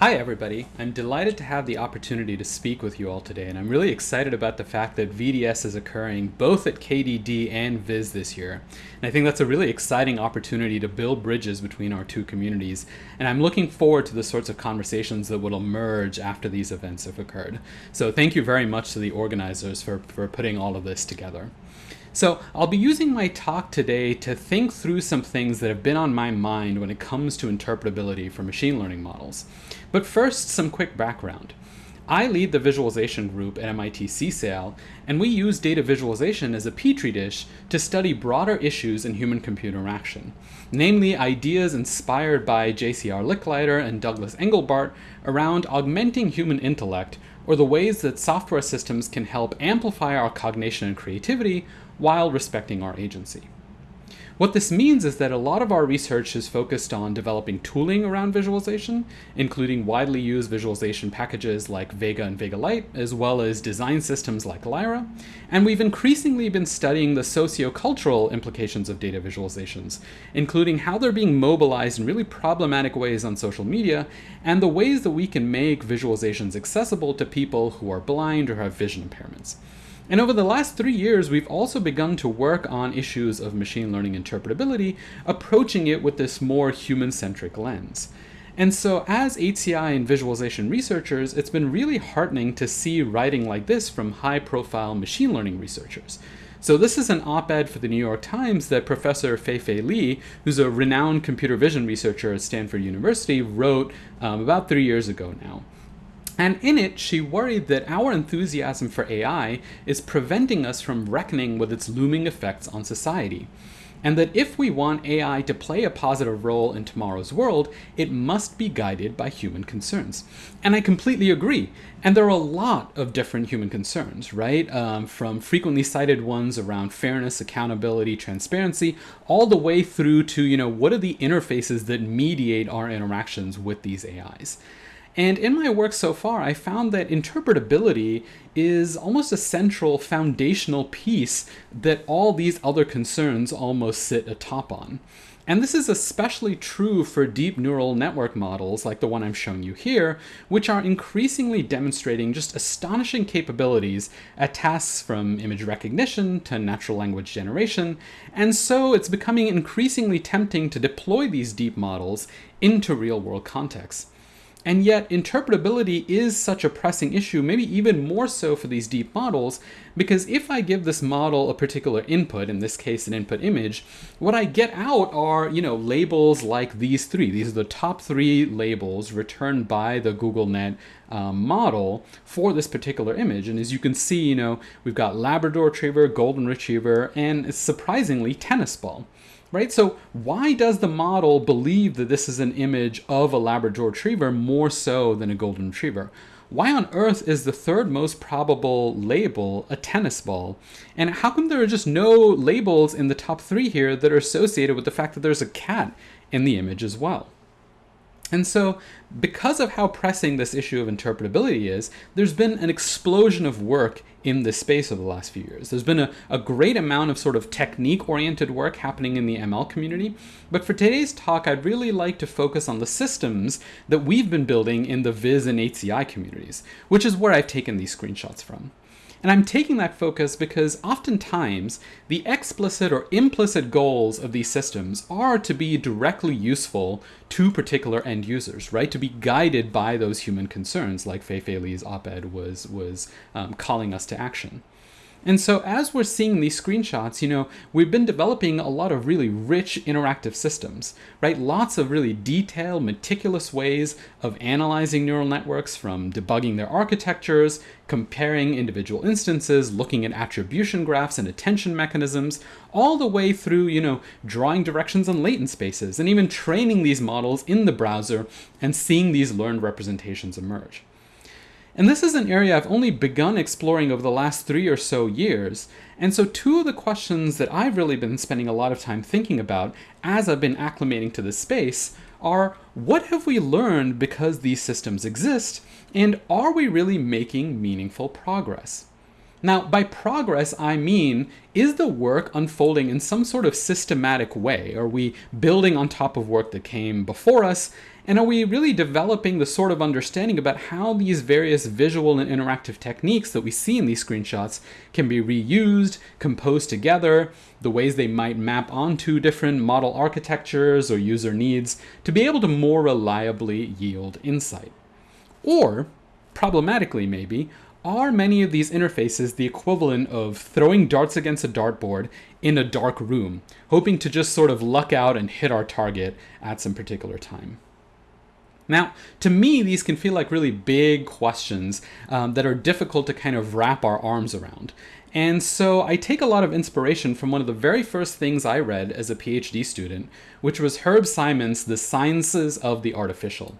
Hi everybody, I'm delighted to have the opportunity to speak with you all today and I'm really excited about the fact that VDS is occurring both at KDD and Viz this year. And I think that's a really exciting opportunity to build bridges between our two communities and I'm looking forward to the sorts of conversations that will emerge after these events have occurred. So thank you very much to the organizers for, for putting all of this together. So I'll be using my talk today to think through some things that have been on my mind when it comes to interpretability for machine learning models. But first, some quick background. I lead the visualization group at MIT CSAIL, and we use data visualization as a petri dish to study broader issues in human-computer interaction, namely ideas inspired by JCR Licklider and Douglas Engelbart around augmenting human intellect or the ways that software systems can help amplify our cognition and creativity while respecting our agency. What this means is that a lot of our research is focused on developing tooling around visualization, including widely used visualization packages like Vega and Vega Lite, as well as design systems like Lyra. And we've increasingly been studying the socio-cultural implications of data visualizations, including how they're being mobilized in really problematic ways on social media, and the ways that we can make visualizations accessible to people who are blind or have vision impairments. And over the last three years, we've also begun to work on issues of machine learning interpretability, approaching it with this more human-centric lens. And so as HCI and visualization researchers, it's been really heartening to see writing like this from high-profile machine learning researchers. So this is an op-ed for the New York Times that Professor Fei-Fei Li, who's a renowned computer vision researcher at Stanford University, wrote um, about three years ago now. And in it, she worried that our enthusiasm for AI is preventing us from reckoning with its looming effects on society. And that if we want AI to play a positive role in tomorrow's world, it must be guided by human concerns. And I completely agree. And there are a lot of different human concerns, right? Um, from frequently cited ones around fairness, accountability, transparency, all the way through to, you know, what are the interfaces that mediate our interactions with these AIs? And in my work so far, I found that interpretability is almost a central foundational piece that all these other concerns almost sit atop on. And this is especially true for deep neural network models like the one I'm showing you here, which are increasingly demonstrating just astonishing capabilities at tasks from image recognition to natural language generation. And so it's becoming increasingly tempting to deploy these deep models into real world contexts. And yet interpretability is such a pressing issue, maybe even more so for these deep models, because if I give this model a particular input, in this case an input image, what I get out are, you know, labels like these three. These are the top three labels returned by the GoogLeNet um, model for this particular image. And as you can see, you know, we've got Labrador Retriever, Golden Retriever, and surprisingly tennis ball right? So why does the model believe that this is an image of a Labrador Retriever more so than a Golden Retriever? Why on earth is the third most probable label a tennis ball? And how come there are just no labels in the top three here that are associated with the fact that there's a cat in the image as well? And so because of how pressing this issue of interpretability is, there's been an explosion of work in this space over the last few years. There's been a, a great amount of sort of technique-oriented work happening in the ML community, but for today's talk, I'd really like to focus on the systems that we've been building in the Viz and HCI communities, which is where I've taken these screenshots from. And I'm taking that focus because oftentimes the explicit or implicit goals of these systems are to be directly useful to particular end users, right? To be guided by those human concerns like Fei-Fei Li's op-ed was, was um, calling us to action. And so as we're seeing these screenshots, you know, we've been developing a lot of really rich interactive systems, right? Lots of really detailed, meticulous ways of analyzing neural networks from debugging their architectures, comparing individual instances, looking at attribution graphs and attention mechanisms, all the way through, you know, drawing directions on latent spaces and even training these models in the browser and seeing these learned representations emerge. And this is an area I've only begun exploring over the last three or so years. And so two of the questions that I've really been spending a lot of time thinking about as I've been acclimating to this space are what have we learned because these systems exist? And are we really making meaningful progress? Now, by progress, I mean, is the work unfolding in some sort of systematic way? Are we building on top of work that came before us? And are we really developing the sort of understanding about how these various visual and interactive techniques that we see in these screenshots can be reused, composed together, the ways they might map onto different model architectures or user needs to be able to more reliably yield insight? Or, problematically maybe, are many of these interfaces the equivalent of throwing darts against a dartboard in a dark room, hoping to just sort of luck out and hit our target at some particular time? Now, to me, these can feel like really big questions um, that are difficult to kind of wrap our arms around. And so I take a lot of inspiration from one of the very first things I read as a PhD student, which was Herb Simon's The Sciences of the Artificial.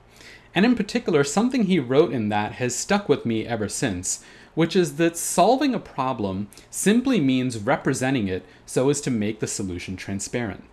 And in particular, something he wrote in that has stuck with me ever since, which is that solving a problem simply means representing it so as to make the solution transparent.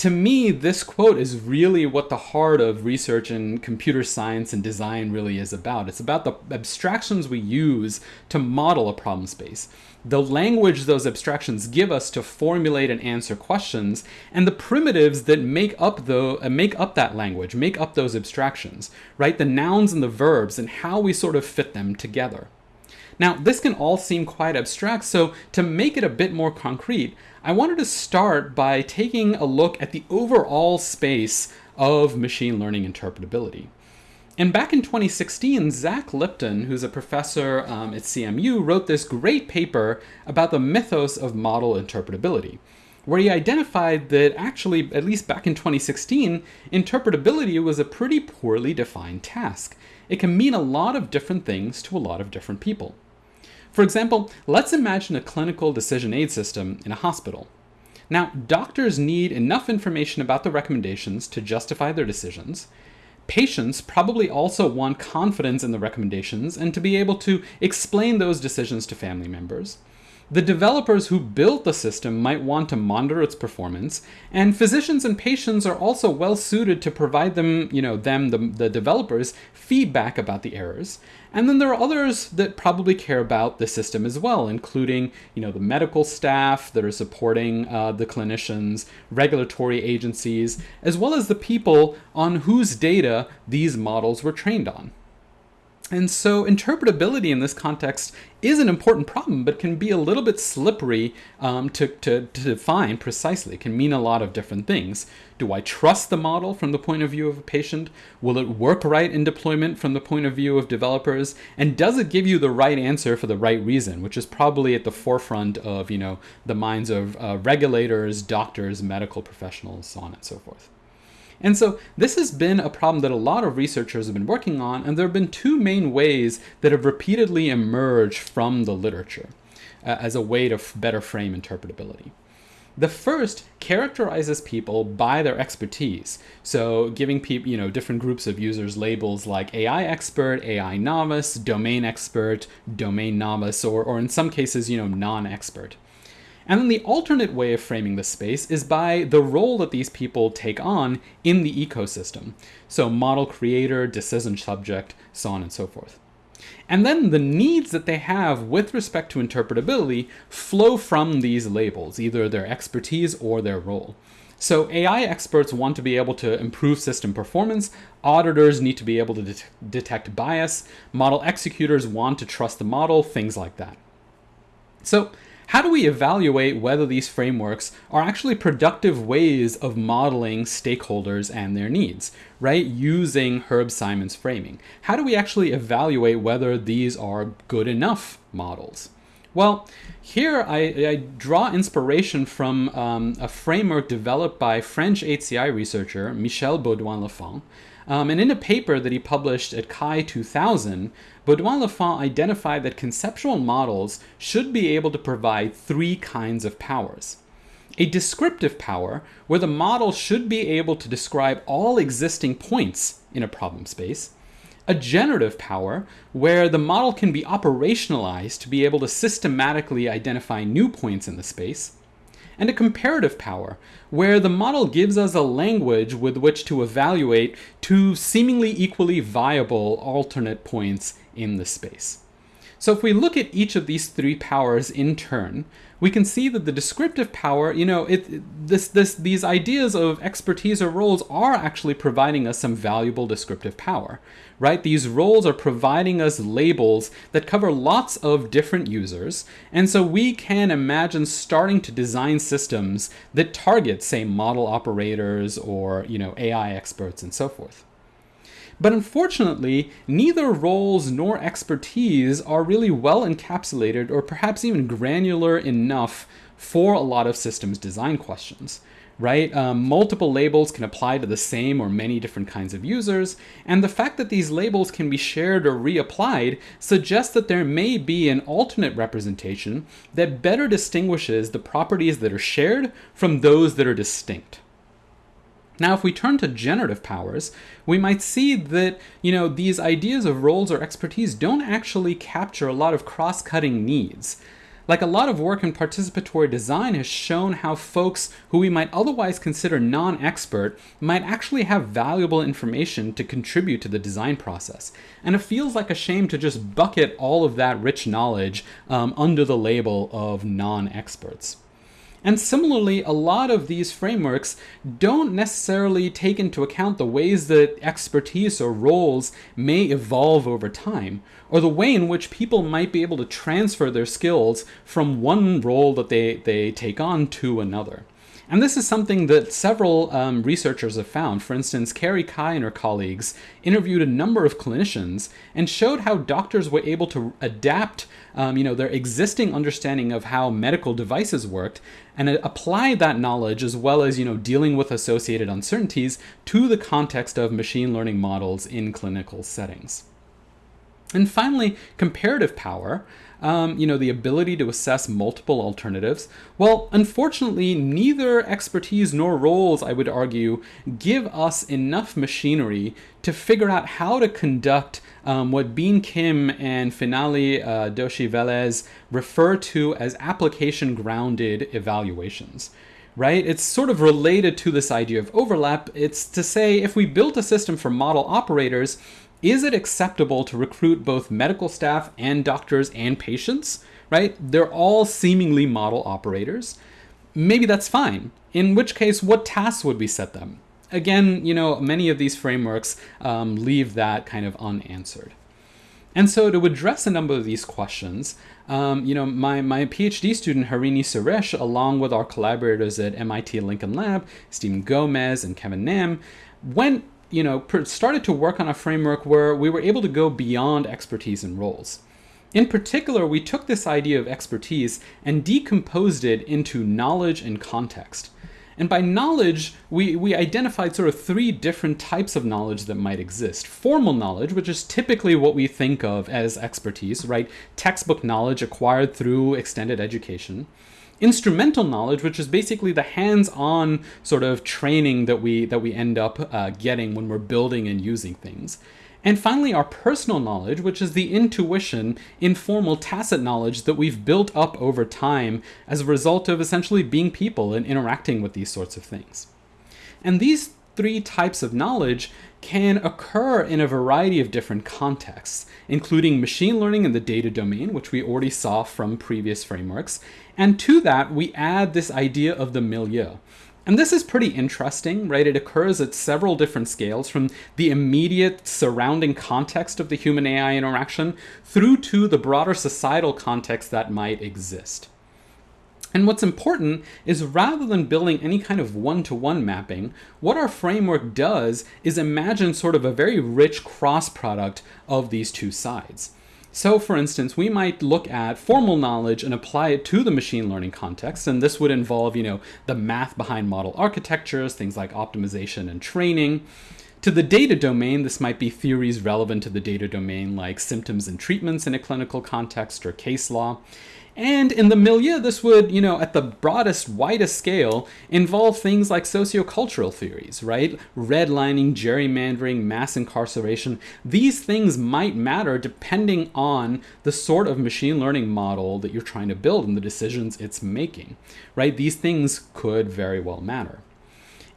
To me, this quote is really what the heart of research in computer science and design really is about. It's about the abstractions we use to model a problem space the language those abstractions give us to formulate and answer questions, and the primitives that make up the uh, make up that language, make up those abstractions, right? The nouns and the verbs and how we sort of fit them together. Now, this can all seem quite abstract, so to make it a bit more concrete, I wanted to start by taking a look at the overall space of machine learning interpretability. And back in 2016, Zach Lipton, who's a professor um, at CMU, wrote this great paper about the mythos of model interpretability, where he identified that actually, at least back in 2016, interpretability was a pretty poorly defined task. It can mean a lot of different things to a lot of different people. For example, let's imagine a clinical decision aid system in a hospital. Now, doctors need enough information about the recommendations to justify their decisions, Patients probably also want confidence in the recommendations and to be able to explain those decisions to family members. The developers who built the system might want to monitor its performance, and physicians and patients are also well suited to provide them, you know, them, the, the developers, feedback about the errors. And then there are others that probably care about the system as well, including, you know, the medical staff that are supporting uh, the clinicians, regulatory agencies, as well as the people on whose data these models were trained on. And so interpretability in this context is an important problem, but can be a little bit slippery um, to, to, to, define precisely. It can mean a lot of different things. Do I trust the model from the point of view of a patient? Will it work right in deployment from the point of view of developers? And does it give you the right answer for the right reason, which is probably at the forefront of you know the minds of uh, regulators, doctors, medical professionals, so on and so forth. And so this has been a problem that a lot of researchers have been working on, and there have been two main ways that have repeatedly emerged from the literature uh, as a way to better frame interpretability. The first characterizes people by their expertise. So giving people, you know, different groups of users labels like AI expert, AI novice, domain expert, domain novice, or, or in some cases, you know, non-expert. And then the alternate way of framing the space is by the role that these people take on in the ecosystem. So model creator, decision subject, so on and so forth. And then the needs that they have with respect to interpretability flow from these labels, either their expertise or their role. So AI experts want to be able to improve system performance, auditors need to be able to det detect bias, model executors want to trust the model, things like that. So how do we evaluate whether these frameworks are actually productive ways of modeling stakeholders and their needs, right? Using Herb Simon's framing. How do we actually evaluate whether these are good enough models? Well, here I, I draw inspiration from um, a framework developed by French HCI researcher Michel Beaudouin-Lafon, um, and in a paper that he published at CHI 2000, Beaudouin-Lafon identified that conceptual models should be able to provide three kinds of powers. A descriptive power, where the model should be able to describe all existing points in a problem space. A generative power, where the model can be operationalized to be able to systematically identify new points in the space and a comparative power, where the model gives us a language with which to evaluate two seemingly equally viable alternate points in the space. So if we look at each of these three powers in turn, we can see that the descriptive power, you know, it this this these ideas of expertise or roles are actually providing us some valuable descriptive power, right? These roles are providing us labels that cover lots of different users, and so we can imagine starting to design systems that target, say, model operators or you know AI experts and so forth. But unfortunately, neither roles nor expertise are really well encapsulated or perhaps even granular enough for a lot of systems design questions right? Um, multiple labels can apply to the same or many different kinds of users, and the fact that these labels can be shared or reapplied suggests that there may be an alternate representation that better distinguishes the properties that are shared from those that are distinct. Now, if we turn to generative powers, we might see that, you know, these ideas of roles or expertise don't actually capture a lot of cross-cutting needs. Like a lot of work in participatory design has shown how folks who we might otherwise consider non-expert might actually have valuable information to contribute to the design process. And it feels like a shame to just bucket all of that rich knowledge um, under the label of non-experts. And similarly, a lot of these frameworks don't necessarily take into account the ways that expertise or roles may evolve over time, or the way in which people might be able to transfer their skills from one role that they, they take on to another. And this is something that several um, researchers have found. For instance, Carrie Cai and her colleagues interviewed a number of clinicians and showed how doctors were able to adapt um, you know, their existing understanding of how medical devices worked and apply that knowledge as well as you know, dealing with associated uncertainties to the context of machine learning models in clinical settings. And finally, comparative power um, you know, the ability to assess multiple alternatives. Well, unfortunately, neither expertise nor roles, I would argue, give us enough machinery to figure out how to conduct um, what Been Kim and Finale uh, Doshi Velez refer to as application grounded evaluations right? It's sort of related to this idea of overlap. It's to say if we built a system for model operators, is it acceptable to recruit both medical staff and doctors and patients, right? They're all seemingly model operators. Maybe that's fine. In which case, what tasks would we set them? Again, you know, many of these frameworks um, leave that kind of unanswered. And so to address a number of these questions, um, you know, my, my PhD student Harini Suresh, along with our collaborators at MIT Lincoln Lab, Steven Gomez and Kevin Nam, went you know, started to work on a framework where we were able to go beyond expertise and roles. In particular, we took this idea of expertise and decomposed it into knowledge and context. And by knowledge, we, we identified sort of three different types of knowledge that might exist. Formal knowledge, which is typically what we think of as expertise, right? Textbook knowledge acquired through extended education instrumental knowledge, which is basically the hands-on sort of training that we that we end up uh, getting when we're building and using things. And finally, our personal knowledge, which is the intuition, informal, tacit knowledge that we've built up over time as a result of essentially being people and interacting with these sorts of things. And these three types of knowledge can occur in a variety of different contexts, including machine learning in the data domain, which we already saw from previous frameworks. And to that, we add this idea of the milieu. And this is pretty interesting, right? It occurs at several different scales from the immediate surrounding context of the human AI interaction through to the broader societal context that might exist. And what's important is rather than building any kind of one-to-one -one mapping, what our framework does is imagine sort of a very rich cross product of these two sides. So for instance, we might look at formal knowledge and apply it to the machine learning context. And this would involve, you know, the math behind model architectures, things like optimization and training. To the data domain, this might be theories relevant to the data domain like symptoms and treatments in a clinical context or case law. And in the milieu, this would, you know, at the broadest, widest scale, involve things like sociocultural theories, right? Redlining, gerrymandering, mass incarceration. These things might matter depending on the sort of machine learning model that you're trying to build and the decisions it's making, right? These things could very well matter.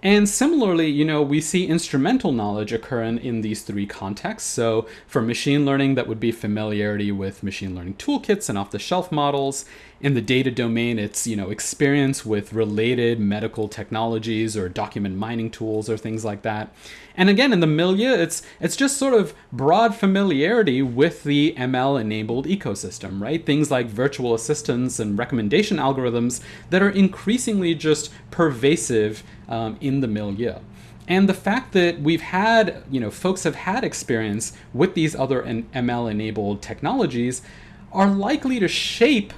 And similarly, you know, we see instrumental knowledge occur in, in these three contexts. So for machine learning, that would be familiarity with machine learning toolkits and off-the-shelf models. In the data domain, it's, you know, experience with related medical technologies or document mining tools or things like that. And again, in the milieu, it's it's just sort of broad familiarity with the ML-enabled ecosystem, right? Things like virtual assistants and recommendation algorithms that are increasingly just pervasive um, in the milieu. And the fact that we've had, you know, folks have had experience with these other ML enabled technologies are likely to shape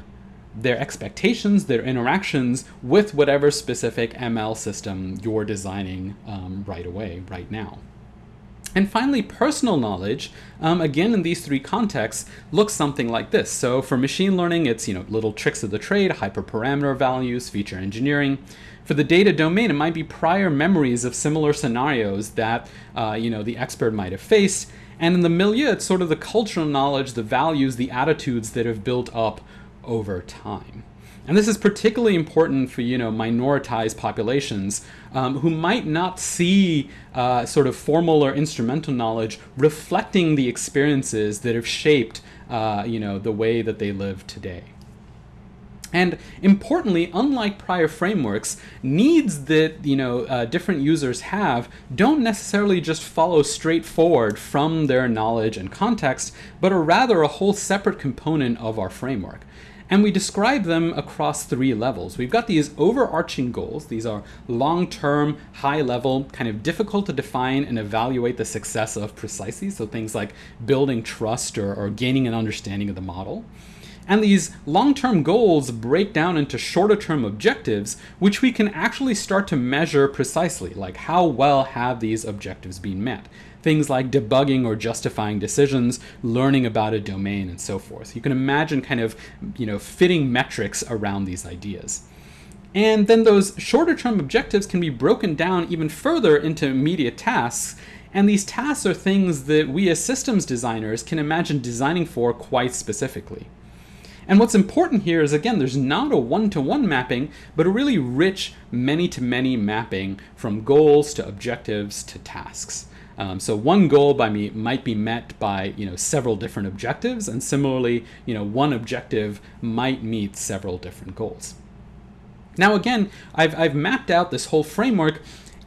their expectations, their interactions with whatever specific ML system you're designing um, right away, right now. And finally, personal knowledge, um, again in these three contexts, looks something like this. So for machine learning, it's you know little tricks of the trade, hyperparameter values, feature engineering. For the data domain, it might be prior memories of similar scenarios that uh, you know the expert might have faced. And in the milieu, it's sort of the cultural knowledge, the values, the attitudes that have built up over time. And this is particularly important for, you know, minoritized populations um, who might not see uh, sort of formal or instrumental knowledge reflecting the experiences that have shaped, uh, you know, the way that they live today. And importantly, unlike prior frameworks, needs that you know uh, different users have don't necessarily just follow straightforward from their knowledge and context, but are rather a whole separate component of our framework. And we describe them across three levels. We've got these overarching goals. These are long-term, high-level, kind of difficult to define and evaluate the success of precisely. So things like building trust or, or gaining an understanding of the model. And these long-term goals break down into shorter-term objectives, which we can actually start to measure precisely, like how well have these objectives been met things like debugging or justifying decisions, learning about a domain, and so forth. You can imagine kind of, you know, fitting metrics around these ideas. And then those shorter term objectives can be broken down even further into immediate tasks. And these tasks are things that we as systems designers can imagine designing for quite specifically. And what's important here is, again, there's not a one-to-one -one mapping, but a really rich many-to-many -many mapping from goals to objectives to tasks. Um, so one goal by me might be met by you know several different objectives, and similarly, you know one objective might meet several different goals. Now again, I've, I've mapped out this whole framework.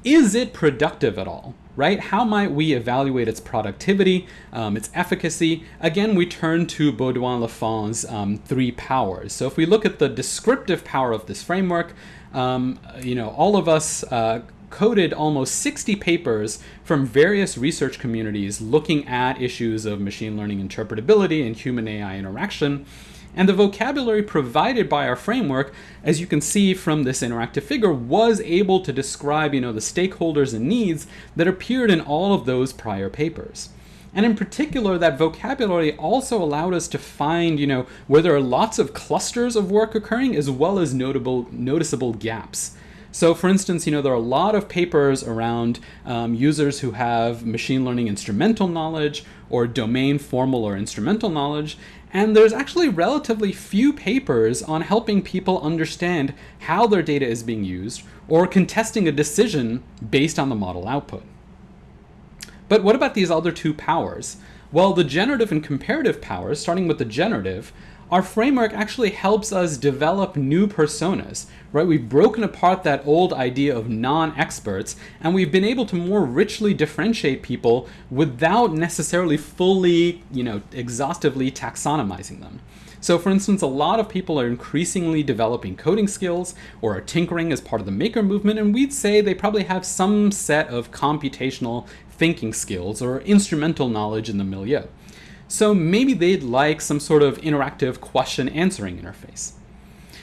Is it productive at all? Right? How might we evaluate its productivity, um, its efficacy? Again, we turn to Beaudouin Lafon's um, three powers. So if we look at the descriptive power of this framework, um, you know, all of us uh, coded almost 60 papers from various research communities looking at issues of machine learning interpretability and human AI interaction. And the vocabulary provided by our framework, as you can see from this interactive figure, was able to describe you know, the stakeholders and needs that appeared in all of those prior papers. And in particular, that vocabulary also allowed us to find, you know, where there are lots of clusters of work occurring as well as notable, noticeable gaps. So for instance, you know, there are a lot of papers around um, users who have machine learning instrumental knowledge or domain formal or instrumental knowledge, and there's actually relatively few papers on helping people understand how their data is being used or contesting a decision based on the model output. But what about these other two powers? Well, the generative and comparative powers, starting with the generative, our framework actually helps us develop new personas, right? We've broken apart that old idea of non-experts and we've been able to more richly differentiate people without necessarily fully, you know, exhaustively taxonomizing them. So for instance, a lot of people are increasingly developing coding skills or are tinkering as part of the maker movement, and we'd say they probably have some set of computational thinking skills or instrumental knowledge in the milieu. So maybe they'd like some sort of interactive question answering interface.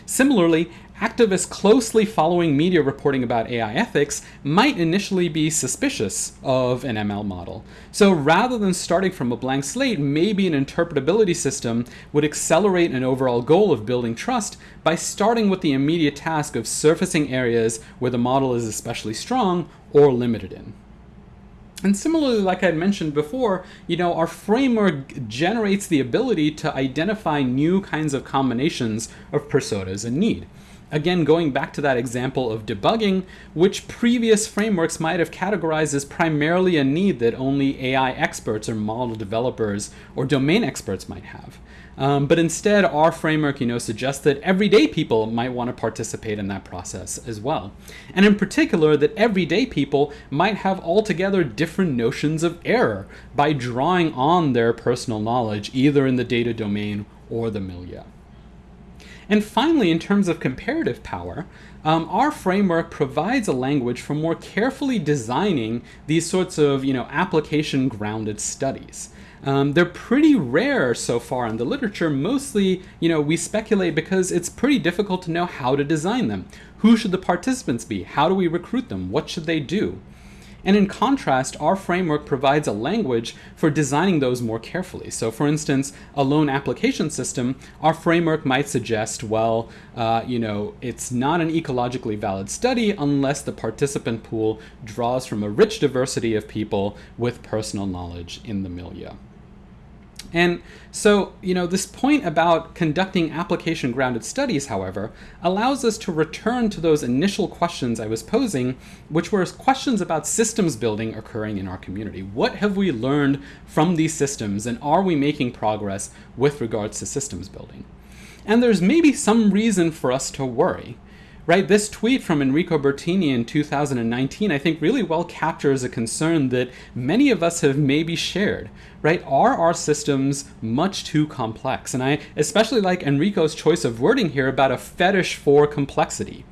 Similarly, activists closely following media reporting about AI ethics might initially be suspicious of an ML model. So rather than starting from a blank slate, maybe an interpretability system would accelerate an overall goal of building trust by starting with the immediate task of surfacing areas where the model is especially strong or limited in. And similarly, like I mentioned before, you know, our framework generates the ability to identify new kinds of combinations of personas in need. Again, going back to that example of debugging, which previous frameworks might have categorized as primarily a need that only AI experts or model developers or domain experts might have. Um, but instead, our framework, you know, suggests that everyday people might want to participate in that process as well. And in particular, that everyday people might have altogether different notions of error by drawing on their personal knowledge, either in the data domain or the milieu. And finally, in terms of comparative power, um, our framework provides a language for more carefully designing these sorts of, you know, application-grounded studies. Um, they're pretty rare so far in the literature. Mostly, you know, we speculate because it's pretty difficult to know how to design them. Who should the participants be? How do we recruit them? What should they do? And in contrast, our framework provides a language for designing those more carefully. So for instance, a loan application system, our framework might suggest, well, uh, you know, it's not an ecologically valid study unless the participant pool draws from a rich diversity of people with personal knowledge in the milieu. And so, you know, this point about conducting application grounded studies, however, allows us to return to those initial questions I was posing, which were questions about systems building occurring in our community. What have we learned from these systems, and are we making progress with regards to systems building? And there's maybe some reason for us to worry right? This tweet from Enrico Bertini in 2019, I think really well captures a concern that many of us have maybe shared, right? Are our systems much too complex? And I especially like Enrico's choice of wording here about a fetish for complexity.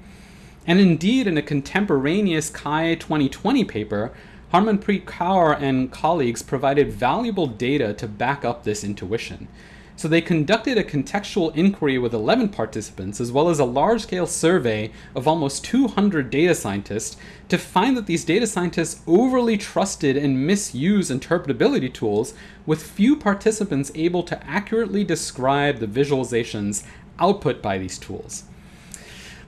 And indeed, in a contemporaneous CHI 2020 paper, Harmanpreet Kaur and colleagues provided valuable data to back up this intuition. So they conducted a contextual inquiry with 11 participants, as well as a large-scale survey of almost 200 data scientists to find that these data scientists overly trusted and misused interpretability tools, with few participants able to accurately describe the visualizations output by these tools.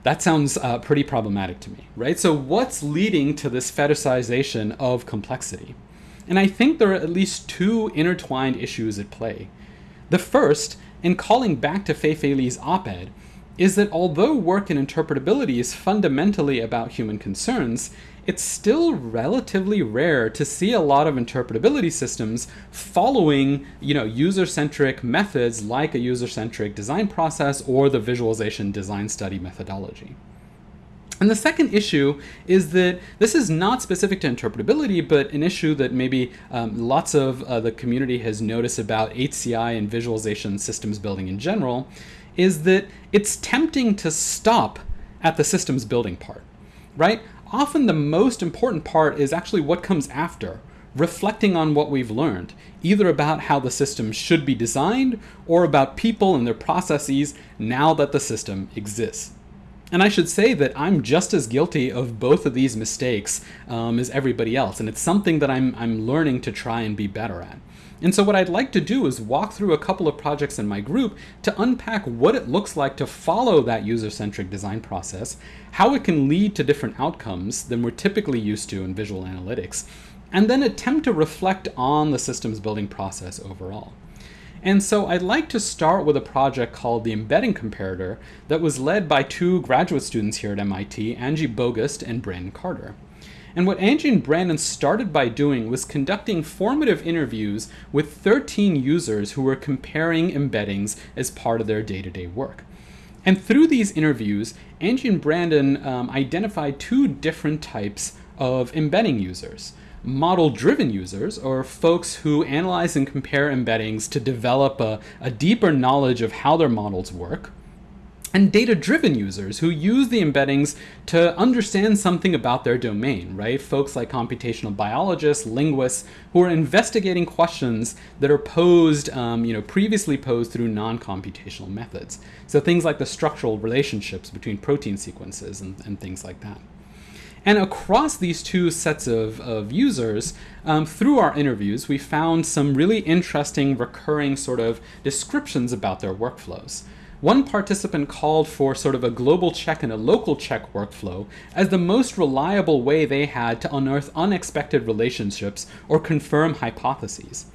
That sounds uh, pretty problematic to me, right? So what's leading to this fetishization of complexity? And I think there are at least two intertwined issues at play. The first, in calling back to Fei-Fei Li's op-ed, is that although work in interpretability is fundamentally about human concerns, it's still relatively rare to see a lot of interpretability systems following you know, user-centric methods like a user-centric design process or the visualization design study methodology. And the second issue is that this is not specific to interpretability, but an issue that maybe um, lots of uh, the community has noticed about HCI and visualization systems building in general, is that it's tempting to stop at the systems building part, right? Often the most important part is actually what comes after, reflecting on what we've learned, either about how the system should be designed or about people and their processes now that the system exists. And I should say that I'm just as guilty of both of these mistakes um, as everybody else, and it's something that I'm, I'm learning to try and be better at. And so what I'd like to do is walk through a couple of projects in my group to unpack what it looks like to follow that user-centric design process, how it can lead to different outcomes than we're typically used to in visual analytics, and then attempt to reflect on the systems building process overall. And so I'd like to start with a project called the Embedding Comparator that was led by two graduate students here at MIT, Angie Boggust and Brandon Carter. And what Angie and Brandon started by doing was conducting formative interviews with 13 users who were comparing embeddings as part of their day-to-day -day work. And through these interviews, Angie and Brandon um, identified two different types of embedding users model-driven users, or folks who analyze and compare embeddings to develop a, a deeper knowledge of how their models work, and data-driven users who use the embeddings to understand something about their domain, right? Folks like computational biologists, linguists, who are investigating questions that are posed, um, you know, previously posed through non-computational methods. So things like the structural relationships between protein sequences and, and things like that. And across these two sets of, of users, um, through our interviews, we found some really interesting recurring sort of descriptions about their workflows. One participant called for sort of a global check and a local check workflow as the most reliable way they had to unearth unexpected relationships or confirm hypotheses.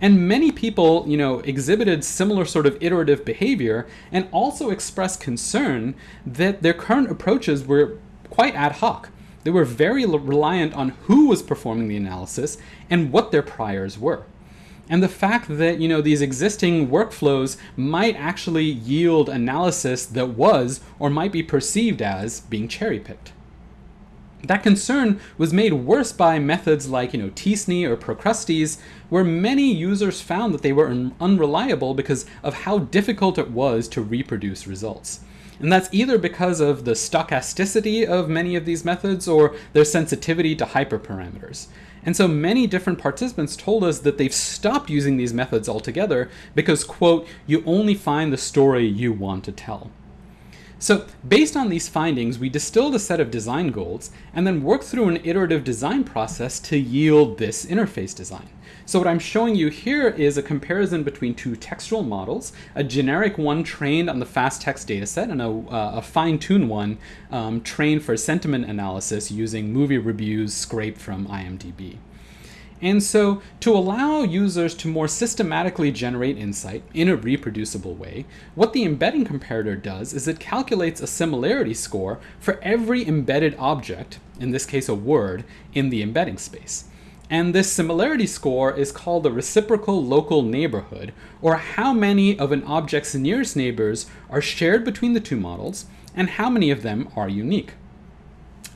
And many people, you know, exhibited similar sort of iterative behavior and also expressed concern that their current approaches were quite ad hoc. They were very reliant on who was performing the analysis and what their priors were. And the fact that, you know, these existing workflows might actually yield analysis that was or might be perceived as being cherry-picked. That concern was made worse by methods like, you know, t-SNE or Procrustes, where many users found that they were un unreliable because of how difficult it was to reproduce results. And that's either because of the stochasticity of many of these methods or their sensitivity to hyperparameters. And so many different participants told us that they've stopped using these methods altogether because, quote, you only find the story you want to tell. So based on these findings, we distilled a set of design goals and then worked through an iterative design process to yield this interface design. So what I'm showing you here is a comparison between two textual models, a generic one trained on the fastText dataset and a, uh, a fine-tuned one um, trained for sentiment analysis using movie reviews scraped from IMDb. And so to allow users to more systematically generate insight in a reproducible way, what the embedding comparator does is it calculates a similarity score for every embedded object, in this case a word, in the embedding space. And this similarity score is called the reciprocal local neighborhood, or how many of an object's nearest neighbors are shared between the two models, and how many of them are unique.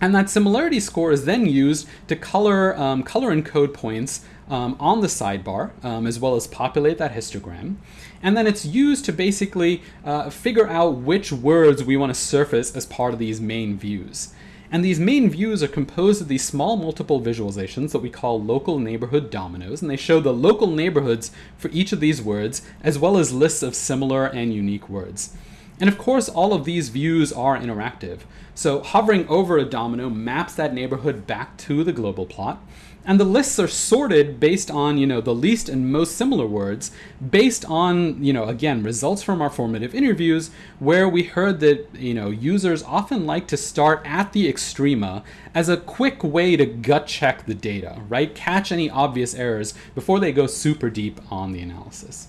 And that similarity score is then used to color, um, color encode points um, on the sidebar, um, as well as populate that histogram. And then it's used to basically uh, figure out which words we want to surface as part of these main views. And these main views are composed of these small multiple visualizations that we call local neighborhood dominoes, and they show the local neighborhoods for each of these words, as well as lists of similar and unique words. And of course, all of these views are interactive. So hovering over a domino maps that neighborhood back to the global plot. And the lists are sorted based on, you know, the least and most similar words, based on, you know, again, results from our formative interviews, where we heard that, you know, users often like to start at the extrema as a quick way to gut check the data, right? Catch any obvious errors before they go super deep on the analysis.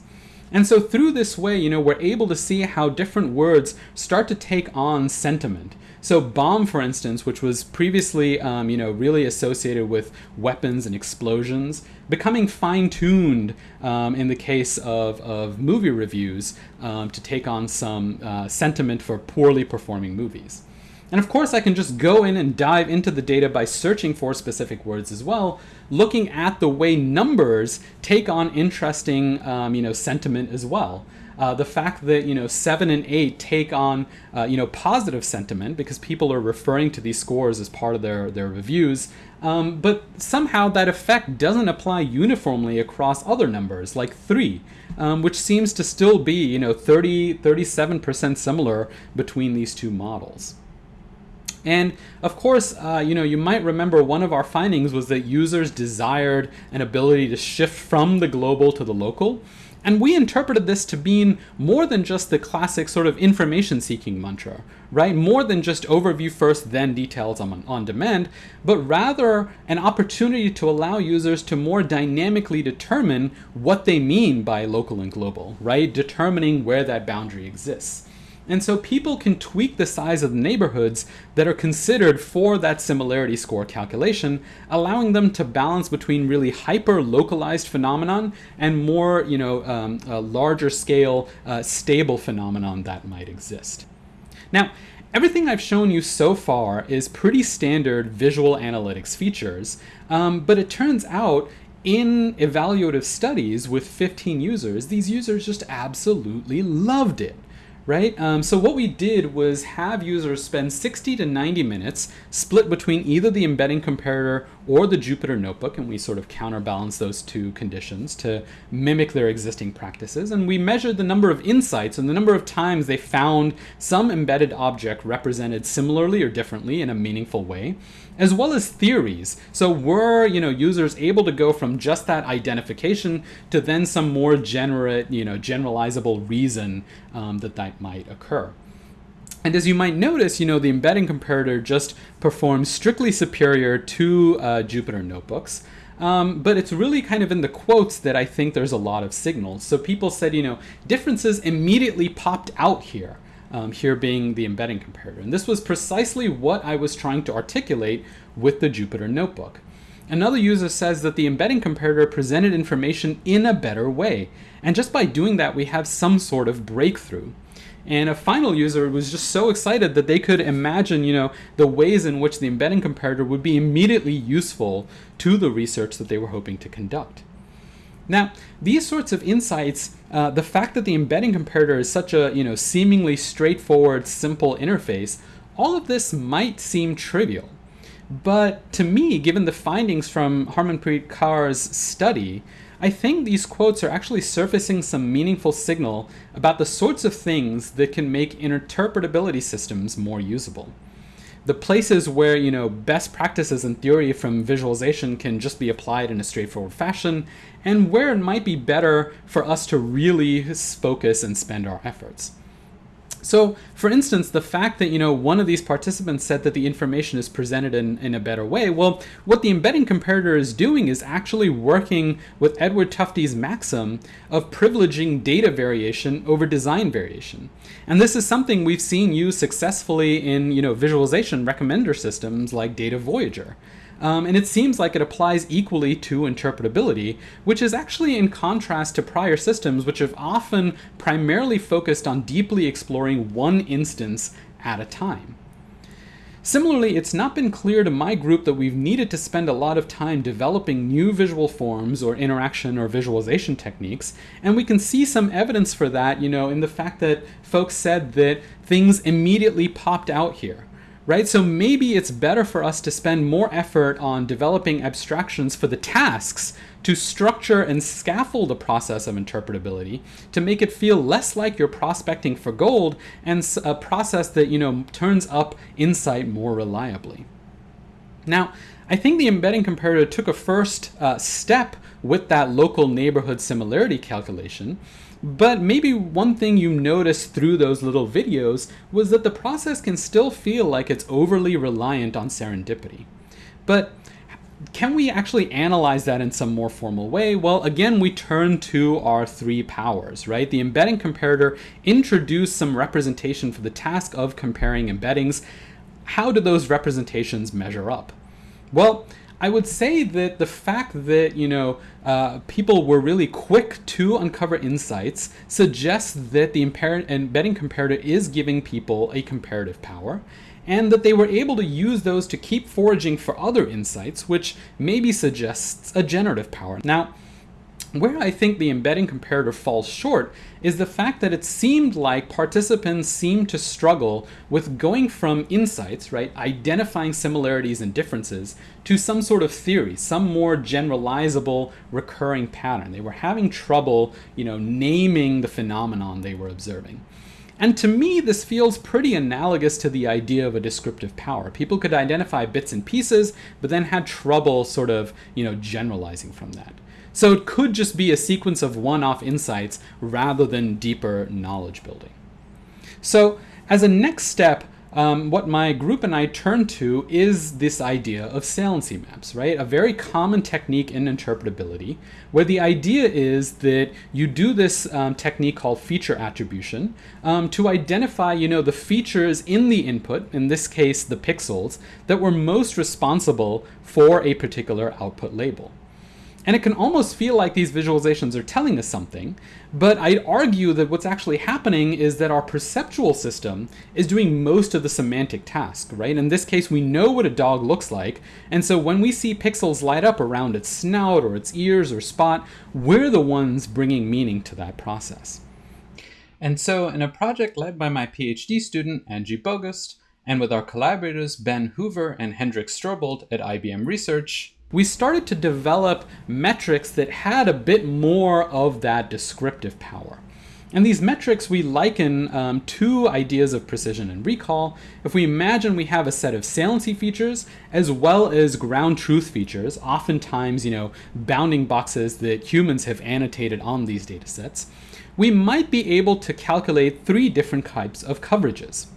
And so through this way, you know, we're able to see how different words start to take on sentiment. So bomb, for instance, which was previously, um, you know, really associated with weapons and explosions, becoming fine-tuned um, in the case of, of movie reviews um, to take on some uh, sentiment for poorly performing movies. And of course, I can just go in and dive into the data by searching for specific words as well, looking at the way numbers take on interesting, um, you know, sentiment as well. Uh, the fact that you know seven and eight take on uh, you know positive sentiment because people are referring to these scores as part of their their reviews, um, but somehow that effect doesn't apply uniformly across other numbers like three, um, which seems to still be you know 30 37 percent similar between these two models. And of course, uh, you know, you might remember one of our findings was that users desired an ability to shift from the global to the local. And we interpreted this to mean more than just the classic sort of information seeking mantra, right? More than just overview first, then details on, on demand, but rather an opportunity to allow users to more dynamically determine what they mean by local and global, right? Determining where that boundary exists. And so people can tweak the size of the neighborhoods that are considered for that similarity score calculation, allowing them to balance between really hyper localized phenomenon and more, you know, um, larger scale uh, stable phenomenon that might exist. Now, everything I've shown you so far is pretty standard visual analytics features, um, but it turns out in evaluative studies with 15 users, these users just absolutely loved it right? Um, so what we did was have users spend 60 to 90 minutes split between either the embedding comparator or the Jupyter Notebook, and we sort of counterbalance those two conditions to mimic their existing practices. And we measured the number of insights and the number of times they found some embedded object represented similarly or differently in a meaningful way as well as theories. So were you know users able to go from just that identification to then some more generate you know generalizable reason um, that that might occur. And as you might notice, you know, the embedding comparator just performs strictly superior to uh, Jupyter Notebooks. Um, but it's really kind of in the quotes that I think there's a lot of signals. So people said, you know, differences immediately popped out here. Um, here being the embedding comparator. And this was precisely what I was trying to articulate with the Jupyter Notebook. Another user says that the embedding comparator presented information in a better way. And just by doing that, we have some sort of breakthrough. And a final user was just so excited that they could imagine, you know, the ways in which the embedding comparator would be immediately useful to the research that they were hoping to conduct. Now, these sorts of insights, uh, the fact that the embedding comparator is such a, you know, seemingly straightforward, simple interface, all of this might seem trivial. But to me, given the findings from Harmanpreet Kaur's study, I think these quotes are actually surfacing some meaningful signal about the sorts of things that can make interpretability systems more usable. The places where, you know, best practices and theory from visualization can just be applied in a straightforward fashion, and where it might be better for us to really focus and spend our efforts. So, for instance, the fact that, you know, one of these participants said that the information is presented in, in a better way, well, what the embedding comparator is doing is actually working with Edward Tufte's maxim of privileging data variation over design variation. And this is something we've seen used successfully in, you know, visualization recommender systems like Data Voyager. Um, and it seems like it applies equally to interpretability, which is actually in contrast to prior systems which have often primarily focused on deeply exploring one instance at a time. Similarly, it's not been clear to my group that we've needed to spend a lot of time developing new visual forms or interaction or visualization techniques, and we can see some evidence for that, you know, in the fact that folks said that things immediately popped out here right? So maybe it's better for us to spend more effort on developing abstractions for the tasks to structure and scaffold the process of interpretability to make it feel less like you're prospecting for gold and a process that, you know, turns up insight more reliably. Now, I think the embedding comparator took a first uh, step with that local neighborhood similarity calculation, but maybe one thing you noticed through those little videos was that the process can still feel like it's overly reliant on serendipity. But can we actually analyze that in some more formal way? Well, again, we turn to our three powers, right? The embedding comparator introduced some representation for the task of comparing embeddings. How do those representations measure up? Well, I would say that the fact that, you know, uh, people were really quick to uncover insights suggests that the embedding comparator is giving people a comparative power and that they were able to use those to keep foraging for other insights, which maybe suggests a generative power. Now, where I think the embedding comparator falls short is the fact that it seemed like participants seemed to struggle with going from insights, right, identifying similarities and differences, to some sort of theory, some more generalizable recurring pattern. They were having trouble, you know, naming the phenomenon they were observing. And to me, this feels pretty analogous to the idea of a descriptive power. People could identify bits and pieces, but then had trouble sort of, you know, generalizing from that. So it could just be a sequence of one-off insights rather than deeper knowledge building. So as a next step, um, what my group and I turn to is this idea of saliency maps, right? A very common technique in interpretability, where the idea is that you do this um, technique called feature attribution um, to identify, you know, the features in the input, in this case, the pixels, that were most responsible for a particular output label. And it can almost feel like these visualizations are telling us something, but I'd argue that what's actually happening is that our perceptual system is doing most of the semantic task, right? In this case, we know what a dog looks like, and so when we see pixels light up around its snout or its ears or spot, we're the ones bringing meaning to that process. And so in a project led by my PhD student, Angie Boggust, and with our collaborators Ben Hoover and Hendrik Strobelt at IBM Research, we started to develop metrics that had a bit more of that descriptive power. And these metrics we liken um, to ideas of precision and recall. If we imagine we have a set of saliency features as well as ground truth features, oftentimes, you know, bounding boxes that humans have annotated on these data sets, we might be able to calculate three different types of coverages.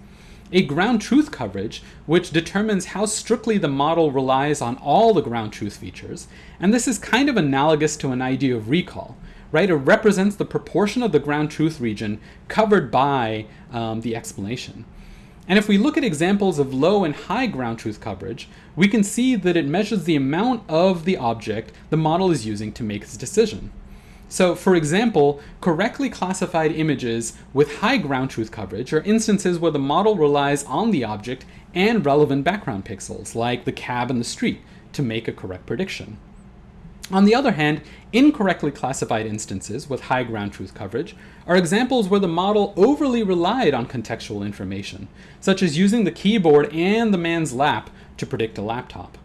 A ground truth coverage, which determines how strictly the model relies on all the ground truth features, and this is kind of analogous to an idea of recall, right? It represents the proportion of the ground truth region covered by um, the explanation. And if we look at examples of low and high ground truth coverage, we can see that it measures the amount of the object the model is using to make its decision. So, for example, correctly classified images with high ground truth coverage are instances where the model relies on the object and relevant background pixels, like the cab and the street, to make a correct prediction. On the other hand, incorrectly classified instances with high ground truth coverage are examples where the model overly relied on contextual information, such as using the keyboard and the man's lap to predict a laptop.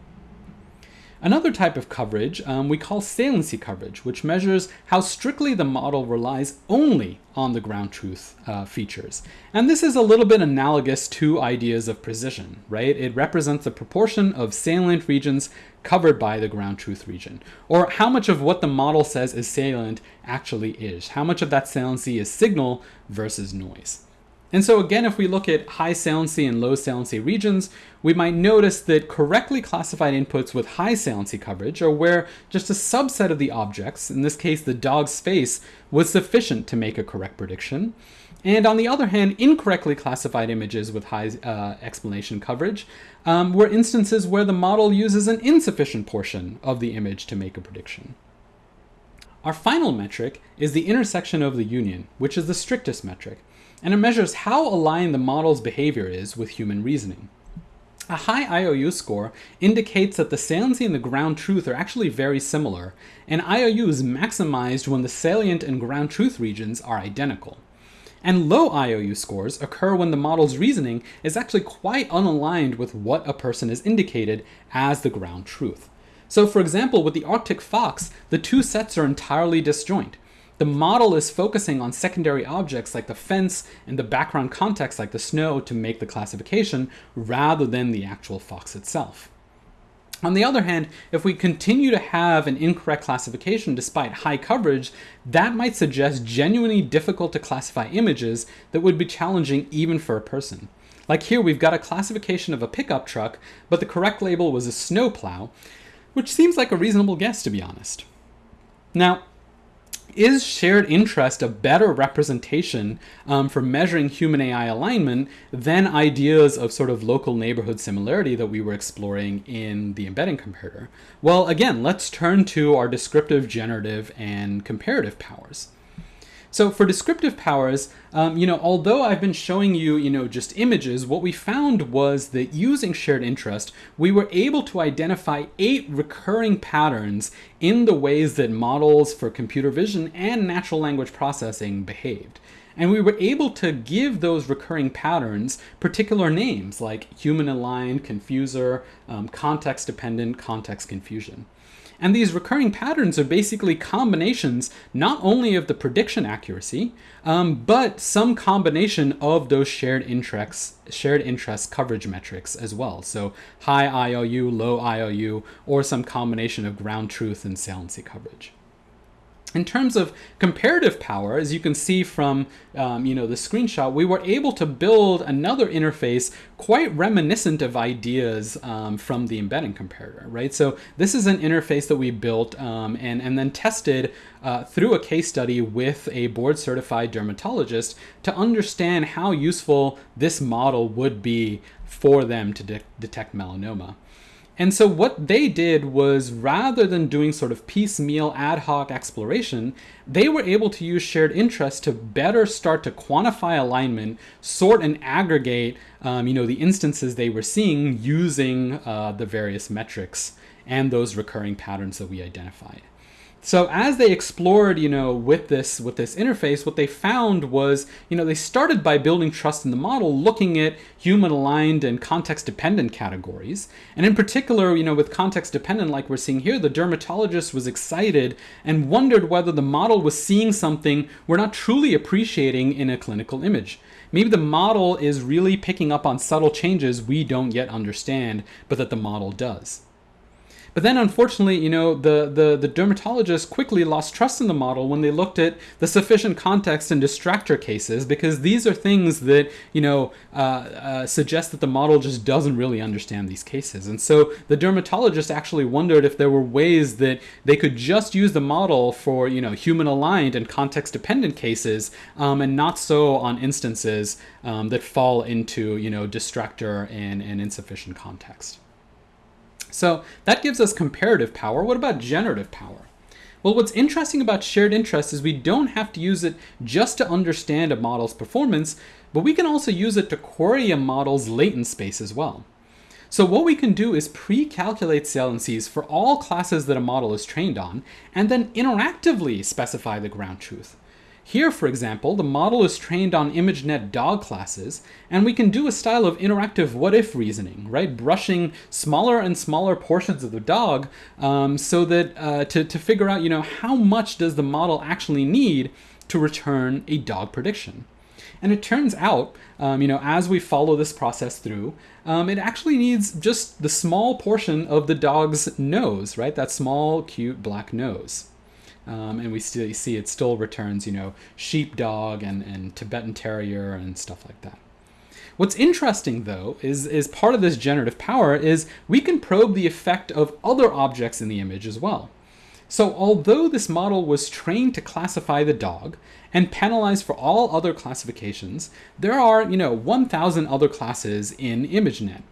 Another type of coverage um, we call saliency coverage, which measures how strictly the model relies only on the ground truth uh, features. And this is a little bit analogous to ideas of precision, right? It represents the proportion of salient regions covered by the ground truth region, or how much of what the model says is salient actually is. How much of that saliency is signal versus noise. And so again, if we look at high saliency and low saliency regions, we might notice that correctly classified inputs with high saliency coverage are where just a subset of the objects, in this case the dog's face, was sufficient to make a correct prediction. And on the other hand, incorrectly classified images with high uh, explanation coverage um, were instances where the model uses an insufficient portion of the image to make a prediction. Our final metric is the intersection of the union, which is the strictest metric and it measures how aligned the model's behavior is with human reasoning. A high IOU score indicates that the saliency and the ground truth are actually very similar, and IOU is maximized when the salient and ground truth regions are identical. And low IOU scores occur when the model's reasoning is actually quite unaligned with what a person is indicated as the ground truth. So for example, with the Arctic fox, the two sets are entirely disjoint. The model is focusing on secondary objects like the fence and the background context like the snow to make the classification rather than the actual fox itself. On the other hand, if we continue to have an incorrect classification despite high coverage, that might suggest genuinely difficult to classify images that would be challenging even for a person. Like here, we've got a classification of a pickup truck, but the correct label was a snowplow, which seems like a reasonable guess to be honest. Now, is shared interest a better representation um, for measuring human AI alignment than ideas of sort of local neighborhood similarity that we were exploring in the embedding comparator? Well, again, let's turn to our descriptive, generative, and comparative powers. So for descriptive powers, um, you know, although I've been showing you, you know, just images, what we found was that using shared interest, we were able to identify eight recurring patterns in the ways that models for computer vision and natural language processing behaved. And we were able to give those recurring patterns particular names like human aligned, confuser, um, context dependent, context confusion. And these recurring patterns are basically combinations not only of the prediction accuracy, um, but some combination of those shared interests, shared interest coverage metrics as well. So high IOU, low IOU, or some combination of ground truth and saliency coverage. In terms of comparative power, as you can see from um, you know the screenshot, we were able to build another interface quite reminiscent of ideas um, from the embedding comparator, right? So this is an interface that we built um, and, and then tested uh, through a case study with a board certified dermatologist to understand how useful this model would be for them to de detect melanoma. And so what they did was rather than doing sort of piecemeal ad hoc exploration, they were able to use shared interest to better start to quantify alignment, sort and aggregate, um, you know, the instances they were seeing using uh, the various metrics and those recurring patterns that we identified. So as they explored, you know, with this with this interface, what they found was, you know, they started by building trust in the model, looking at human aligned and context dependent categories. And in particular, you know, with context dependent like we're seeing here, the dermatologist was excited and wondered whether the model was seeing something we're not truly appreciating in a clinical image. Maybe the model is really picking up on subtle changes we don't yet understand, but that the model does. But then, unfortunately, you know, the, the, the dermatologists quickly lost trust in the model when they looked at the sufficient context and distractor cases, because these are things that, you know, uh, uh, suggest that the model just doesn't really understand these cases. And so the dermatologists actually wondered if there were ways that they could just use the model for, you know, human aligned and context dependent cases um, and not so on instances um, that fall into, you know, distractor and, and insufficient context. So that gives us comparative power. What about generative power? Well, what's interesting about shared interest is we don't have to use it just to understand a model's performance, but we can also use it to query a model's latent space as well. So what we can do is pre-calculate saliencies for all classes that a model is trained on, and then interactively specify the ground truth. Here, for example, the model is trained on ImageNet dog classes, and we can do a style of interactive what-if reasoning, right? Brushing smaller and smaller portions of the dog um, so that uh, to, to figure out, you know, how much does the model actually need to return a dog prediction. And it turns out, um, you know, as we follow this process through, um, it actually needs just the small portion of the dog's nose, right? That small, cute black nose. Um, and we still see it still returns, you know, sheepdog and, and Tibetan terrier and stuff like that. What's interesting though is, is part of this generative power is we can probe the effect of other objects in the image as well. So although this model was trained to classify the dog and penalize for all other classifications, there are, you know, 1,000 other classes in ImageNet.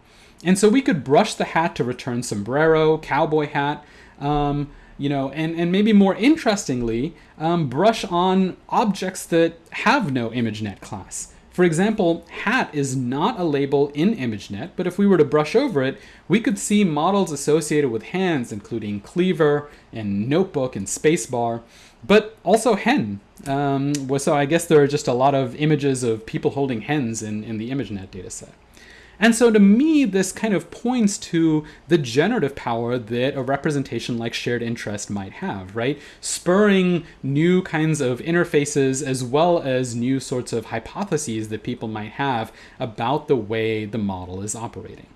And so we could brush the hat to return sombrero, cowboy hat, um, you know, and, and maybe more interestingly, um, brush on objects that have no ImageNet class. For example, hat is not a label in ImageNet, but if we were to brush over it, we could see models associated with hands, including cleaver and notebook and spacebar, but also hen. Um, so I guess there are just a lot of images of people holding hens in, in the ImageNet dataset. And so to me, this kind of points to the generative power that a representation like shared interest might have, right? Spurring new kinds of interfaces as well as new sorts of hypotheses that people might have about the way the model is operating.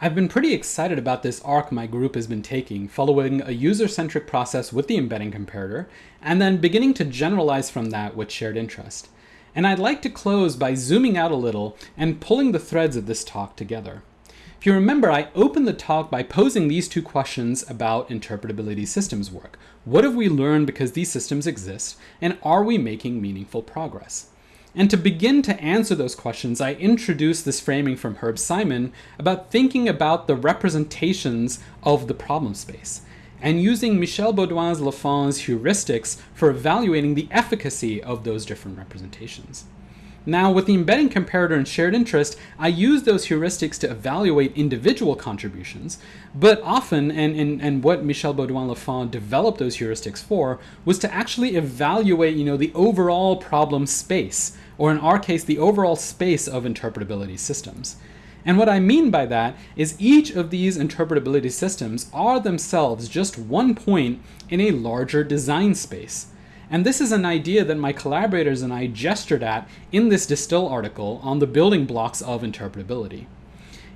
I've been pretty excited about this arc my group has been taking, following a user-centric process with the embedding comparator, and then beginning to generalize from that with shared interest. And I'd like to close by zooming out a little and pulling the threads of this talk together. If you remember, I opened the talk by posing these two questions about interpretability systems work. What have we learned because these systems exist, and are we making meaningful progress? And to begin to answer those questions, I introduced this framing from Herb Simon about thinking about the representations of the problem space and using Michel Beaudouin Lafon's heuristics for evaluating the efficacy of those different representations. Now, with the embedding comparator and shared interest, I use those heuristics to evaluate individual contributions, but often, and, and, and what Michel Beaudouin-Lafon developed those heuristics for, was to actually evaluate, you know, the overall problem space, or in our case, the overall space of interpretability systems. And what I mean by that is each of these interpretability systems are themselves just one point in a larger design space. And this is an idea that my collaborators and I gestured at in this Distill article on the building blocks of interpretability.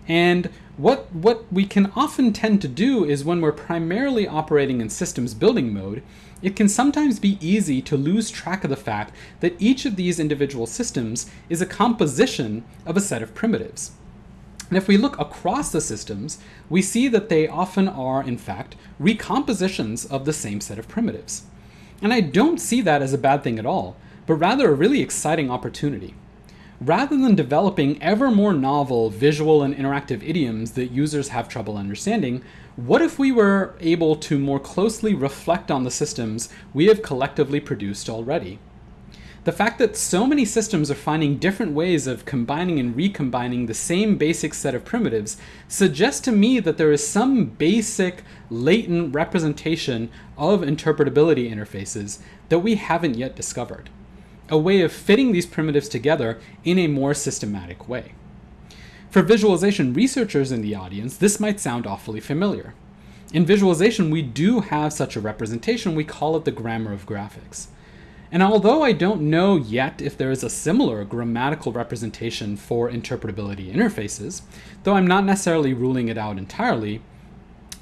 And what, what we can often tend to do is when we're primarily operating in systems building mode, it can sometimes be easy to lose track of the fact that each of these individual systems is a composition of a set of primitives. And if we look across the systems, we see that they often are, in fact, recompositions of the same set of primitives. And I don't see that as a bad thing at all, but rather a really exciting opportunity. Rather than developing ever more novel visual and interactive idioms that users have trouble understanding, what if we were able to more closely reflect on the systems we have collectively produced already? The fact that so many systems are finding different ways of combining and recombining the same basic set of primitives suggests to me that there is some basic latent representation of interpretability interfaces that we haven't yet discovered. A way of fitting these primitives together in a more systematic way. For visualization researchers in the audience, this might sound awfully familiar. In visualization, we do have such a representation, we call it the grammar of graphics. And although I don't know yet if there is a similar grammatical representation for interpretability interfaces, though I'm not necessarily ruling it out entirely,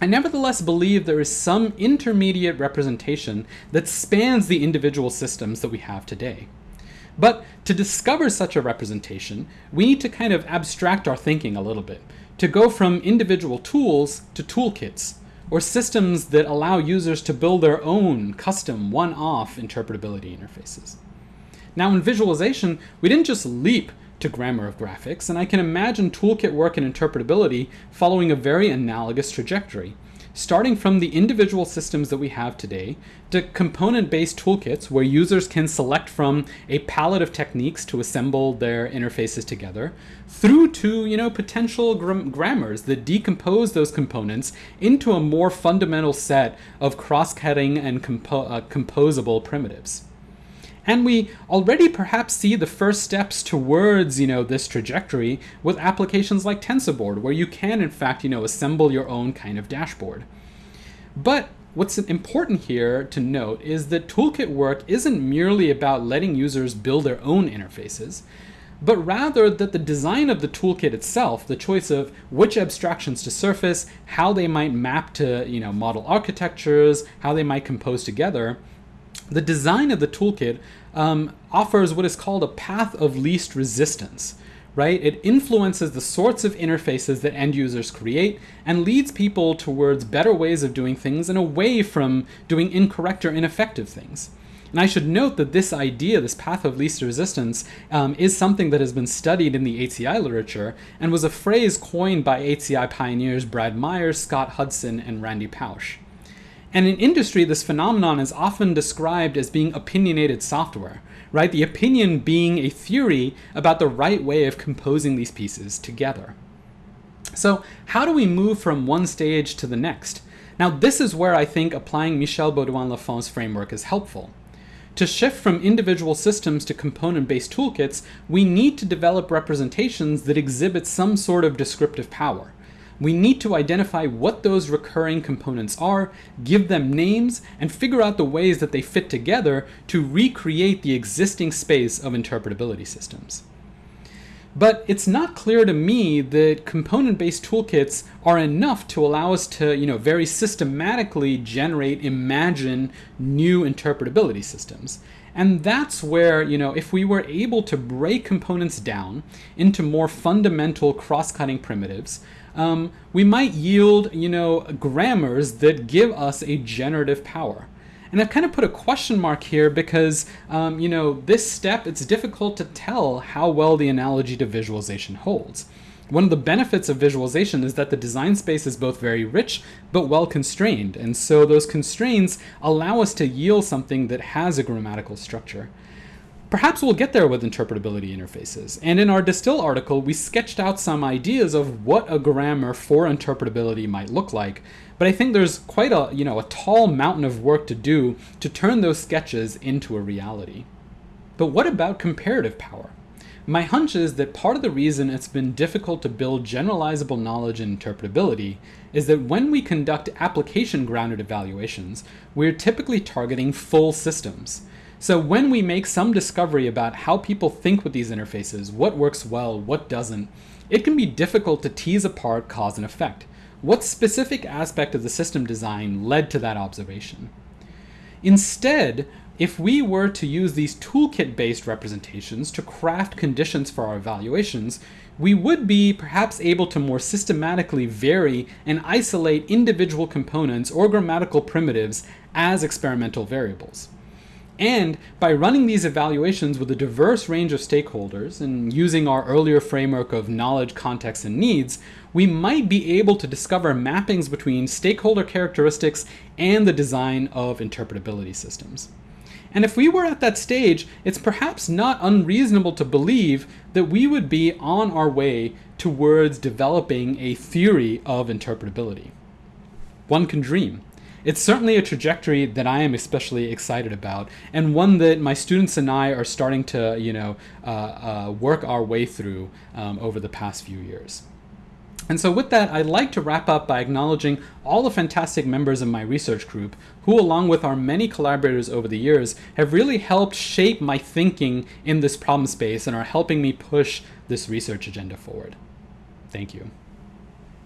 I nevertheless believe there is some intermediate representation that spans the individual systems that we have today. But to discover such a representation, we need to kind of abstract our thinking a little bit, to go from individual tools to toolkits, or systems that allow users to build their own custom one-off interpretability interfaces. Now in visualization, we didn't just leap to grammar of graphics, and I can imagine toolkit work and interpretability following a very analogous trajectory, starting from the individual systems that we have today to component-based toolkits where users can select from a palette of techniques to assemble their interfaces together, through to you know potential grammars that decompose those components into a more fundamental set of cross-cutting and compo uh, composable primitives. And we already perhaps see the first steps towards, you know, this trajectory with applications like TensorBoard, where you can, in fact, you know, assemble your own kind of dashboard. But what's important here to note is that toolkit work isn't merely about letting users build their own interfaces, but rather that the design of the toolkit itself, the choice of which abstractions to surface, how they might map to, you know, model architectures, how they might compose together, the design of the toolkit um, offers what is called a path of least resistance, right? It influences the sorts of interfaces that end users create and leads people towards better ways of doing things and away from doing incorrect or ineffective things. And I should note that this idea, this path of least resistance, um, is something that has been studied in the HCI literature and was a phrase coined by HCI pioneers Brad Myers, Scott Hudson, and Randy Pausch. And in industry, this phenomenon is often described as being opinionated software, right? The opinion being a theory about the right way of composing these pieces together. So how do we move from one stage to the next? Now, this is where I think applying Michel Beaudouin-Lafon's framework is helpful. To shift from individual systems to component-based toolkits, we need to develop representations that exhibit some sort of descriptive power we need to identify what those recurring components are, give them names, and figure out the ways that they fit together to recreate the existing space of interpretability systems. But it's not clear to me that component-based toolkits are enough to allow us to, you know, very systematically generate, imagine new interpretability systems. And that's where, you know, if we were able to break components down into more fundamental cross-cutting primitives, um, we might yield, you know, grammars that give us a generative power. And I've kind of put a question mark here because, um, you know, this step, it's difficult to tell how well the analogy to visualization holds. One of the benefits of visualization is that the design space is both very rich but well constrained, and so those constraints allow us to yield something that has a grammatical structure. Perhaps we'll get there with interpretability interfaces, and in our Distill article, we sketched out some ideas of what a grammar for interpretability might look like, but I think there's quite a, you know, a tall mountain of work to do to turn those sketches into a reality. But what about comparative power? My hunch is that part of the reason it's been difficult to build generalizable knowledge in interpretability is that when we conduct application-grounded evaluations, we're typically targeting full systems. So when we make some discovery about how people think with these interfaces, what works well, what doesn't, it can be difficult to tease apart cause and effect. What specific aspect of the system design led to that observation? Instead, if we were to use these toolkit-based representations to craft conditions for our evaluations, we would be perhaps able to more systematically vary and isolate individual components or grammatical primitives as experimental variables. And by running these evaluations with a diverse range of stakeholders and using our earlier framework of knowledge, context, and needs, we might be able to discover mappings between stakeholder characteristics and the design of interpretability systems. And if we were at that stage, it's perhaps not unreasonable to believe that we would be on our way towards developing a theory of interpretability. One can dream. It's certainly a trajectory that I am especially excited about, and one that my students and I are starting to, you know, uh, uh, work our way through um, over the past few years. And so with that, I'd like to wrap up by acknowledging all the fantastic members of my research group who, along with our many collaborators over the years, have really helped shape my thinking in this problem space and are helping me push this research agenda forward. Thank you.